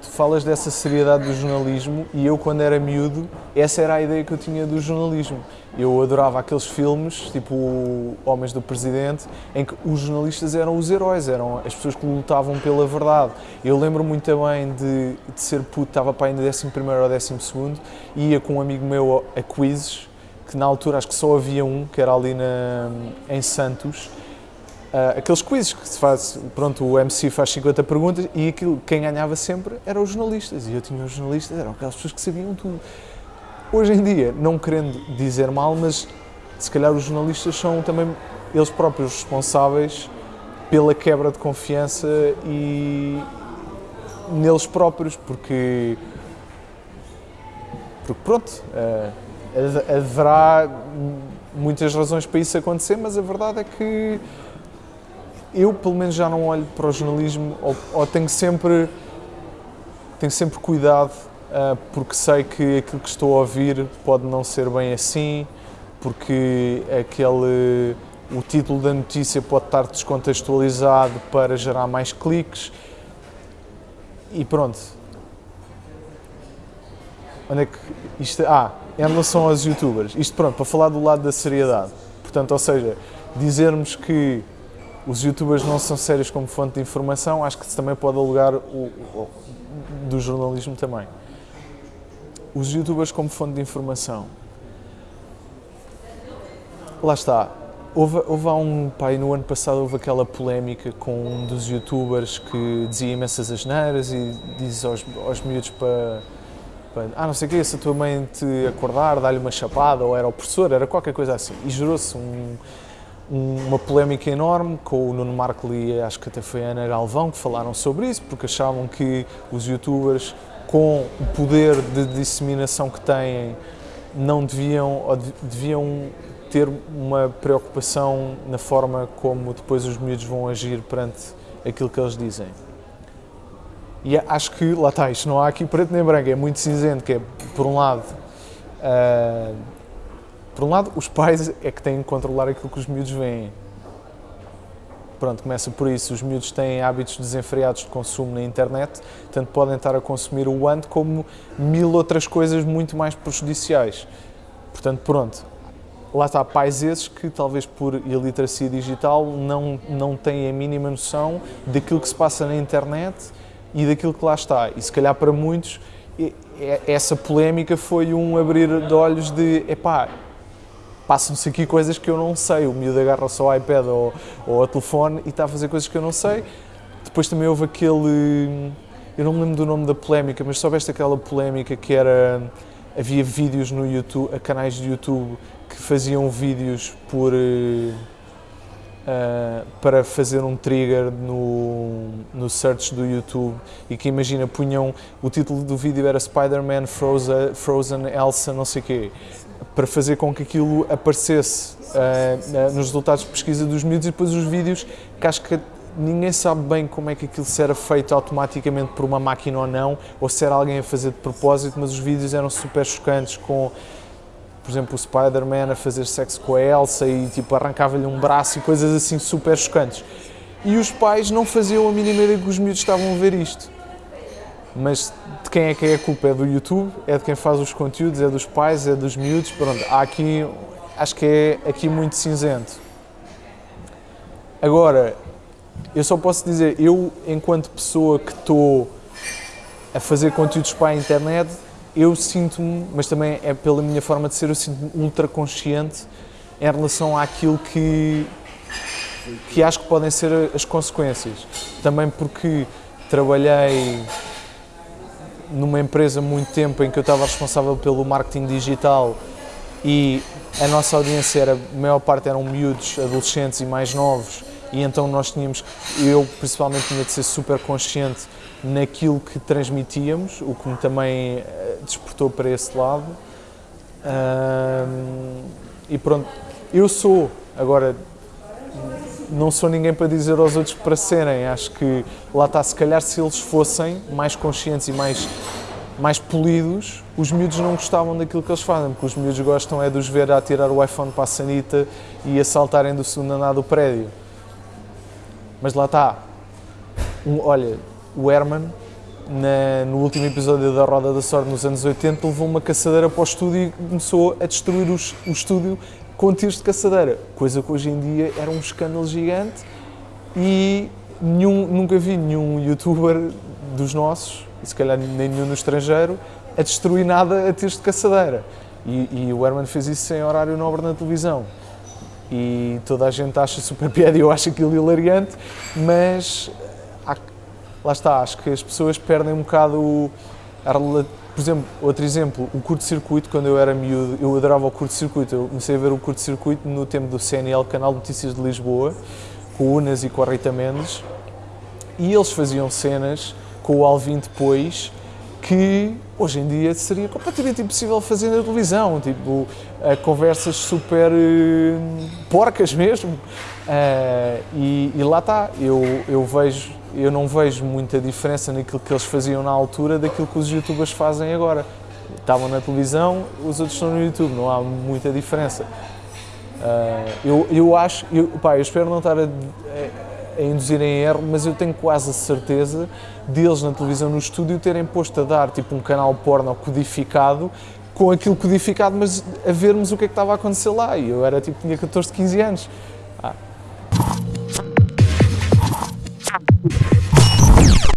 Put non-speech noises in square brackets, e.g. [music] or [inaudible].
tu falas dessa seriedade do jornalismo e eu, quando era miúdo, essa era a ideia que eu tinha do jornalismo. Eu adorava aqueles filmes, tipo Homens do Presidente, em que os jornalistas eram os heróis, eram as pessoas que lutavam pela verdade. Eu lembro muito bem de, de ser puto, estava para ainda 11 ou 12 e ia com um amigo meu a quizzes, que na altura acho que só havia um, que era ali na, em Santos, Uh, aqueles quizzes que se faz, pronto, o MC faz 50 perguntas e aquilo, quem ganhava sempre eram os jornalistas. E eu tinha os jornalistas, eram aquelas pessoas que sabiam tudo. Hoje em dia, não querendo dizer mal, mas se calhar os jornalistas são também eles próprios responsáveis pela quebra de confiança e neles próprios, porque, porque pronto, uh, haverá muitas razões para isso acontecer, mas a verdade é que eu pelo menos já não olho para o jornalismo ou, ou tenho sempre tenho sempre cuidado uh, porque sei que aquilo que estou a ouvir pode não ser bem assim, porque aquele o título da notícia pode estar descontextualizado para gerar mais cliques e pronto. Onde é que isto ah, em relação aos youtubers, isto pronto, para falar do lado da seriedade. Portanto, ou seja, dizermos que os youtubers não são sérios como fonte de informação, acho que também pode alugar o, o, do jornalismo também. Os youtubers como fonte de informação. Lá está. Houve, houve há um pai no ano passado houve aquela polémica com um dos youtubers que dizia imensas asneiras e diz aos, aos miúdos para, ah, não sei o que, se a tua mãe te acordar, dá-lhe uma chapada, ou era o professor, era qualquer coisa assim. E gerou-se um, uma polémica enorme com o Nuno Marco e acho que até foi a Ana Galvão que falaram sobre isso, porque achavam que os youtubers, com o poder de disseminação que têm, não deviam, ou deviam ter uma preocupação na forma como depois os miúdos vão agir perante aquilo que eles dizem. E acho que, lá está, isto não há aqui preto nem branco, é muito cinzento, que é, por um lado, uh, por um lado, os pais é que têm que controlar aquilo que os miúdos veem. Pronto, começa por isso. Os miúdos têm hábitos desenfreados de consumo na internet, tanto podem estar a consumir o ando como mil outras coisas muito mais prejudiciais. Portanto, pronto, lá está, pais esses que talvez por iliteracia digital não, não têm a mínima noção daquilo que se passa na internet e daquilo que lá está. E se calhar para muitos essa polémica foi um abrir de olhos de, epá, passam-se aqui coisas que eu não sei. O miúdo agarra só o iPad ou, ou telefone e está a fazer coisas que eu não sei. Depois também houve aquele. Eu não me lembro do nome da polémica, mas soubeste aquela polémica que era. Havia vídeos no YouTube, canais de YouTube que faziam vídeos por. Uh, para fazer um trigger no, no search do YouTube e que imagina, punham, o título do vídeo era Spider-Man Frozen, Frozen Elsa não sei quê para fazer com que aquilo aparecesse uh, nos resultados de pesquisa dos miúdos e depois os vídeos, que acho que ninguém sabe bem como é que aquilo se era feito automaticamente por uma máquina ou não, ou se era alguém a fazer de propósito, mas os vídeos eram super chocantes com, por exemplo, o Spider-Man a fazer sexo com a Elsa e tipo arrancava-lhe um braço e coisas assim super chocantes. E os pais não faziam a mínima ideia que os miúdos estavam a ver isto mas de quem é que é a culpa? É do YouTube, é de quem faz os conteúdos, é dos pais, é dos miúdos, pronto, há aqui, acho que é aqui muito cinzento. Agora, eu só posso dizer, eu enquanto pessoa que estou a fazer conteúdos para a internet, eu sinto-me, mas também é pela minha forma de ser, eu sinto-me ultra consciente em relação àquilo que, que acho que podem ser as consequências. Também porque trabalhei numa empresa muito tempo em que eu estava responsável pelo marketing digital e a nossa audiência era, a maior parte eram miúdos, adolescentes e mais novos e então nós tínhamos, eu principalmente tinha de ser super consciente naquilo que transmitíamos, o que me também eh, despertou para esse lado. E pronto, eu sou, agora não sou ninguém para dizer aos outros para serem. Acho que lá está, se calhar se eles fossem mais conscientes e mais, mais polidos, os miúdos não gostavam daquilo que eles fazem, porque os miúdos gostam é de os ver a tirar o iPhone para a sanita e a saltarem do segundo andar do prédio. Mas lá está. Um, olha, o Herman na, no último episódio da Roda da Sorte, nos anos 80, levou uma caçadeira para o estúdio e começou a destruir os, o estúdio com tiros de caçadeira, coisa que hoje em dia era um escândalo gigante e nenhum, nunca vi nenhum youtuber dos nossos, e se calhar nem nenhum no estrangeiro, a destruir nada a tiros de caçadeira. E, e o Herman fez isso sem horário nobre na televisão. E toda a gente acha super [laughs] piada e eu acho aquilo hilariante, mas há, lá está, acho que as pessoas perdem um bocado o, por exemplo, outro exemplo, o curto-circuito, quando eu era miúdo, eu adorava o curto-circuito. Eu comecei a ver o curto-circuito no tempo do CNL, Canal de Notícias de Lisboa, com o Unas e com a Rita Mendes, e eles faziam cenas com o Alvin depois que hoje em dia seria completamente impossível fazer na televisão, tipo, uh, conversas super uh, porcas mesmo. Uh, e, e, lá está, eu, eu vejo, eu não vejo muita diferença naquilo que eles faziam na altura daquilo que os youtubers fazem agora. Estavam na televisão, os outros estão no YouTube, não há muita diferença. eu, eu acho, eu, pá, eu espero não estar a, a induzir em erro, mas eu tenho quase a certeza deles na televisão, no estúdio, terem posto a dar tipo um canal porno codificado com aquilo codificado, mas a vermos o que é que estava a acontecer lá. E eu era tipo, tinha 14, 15 anos. Ah.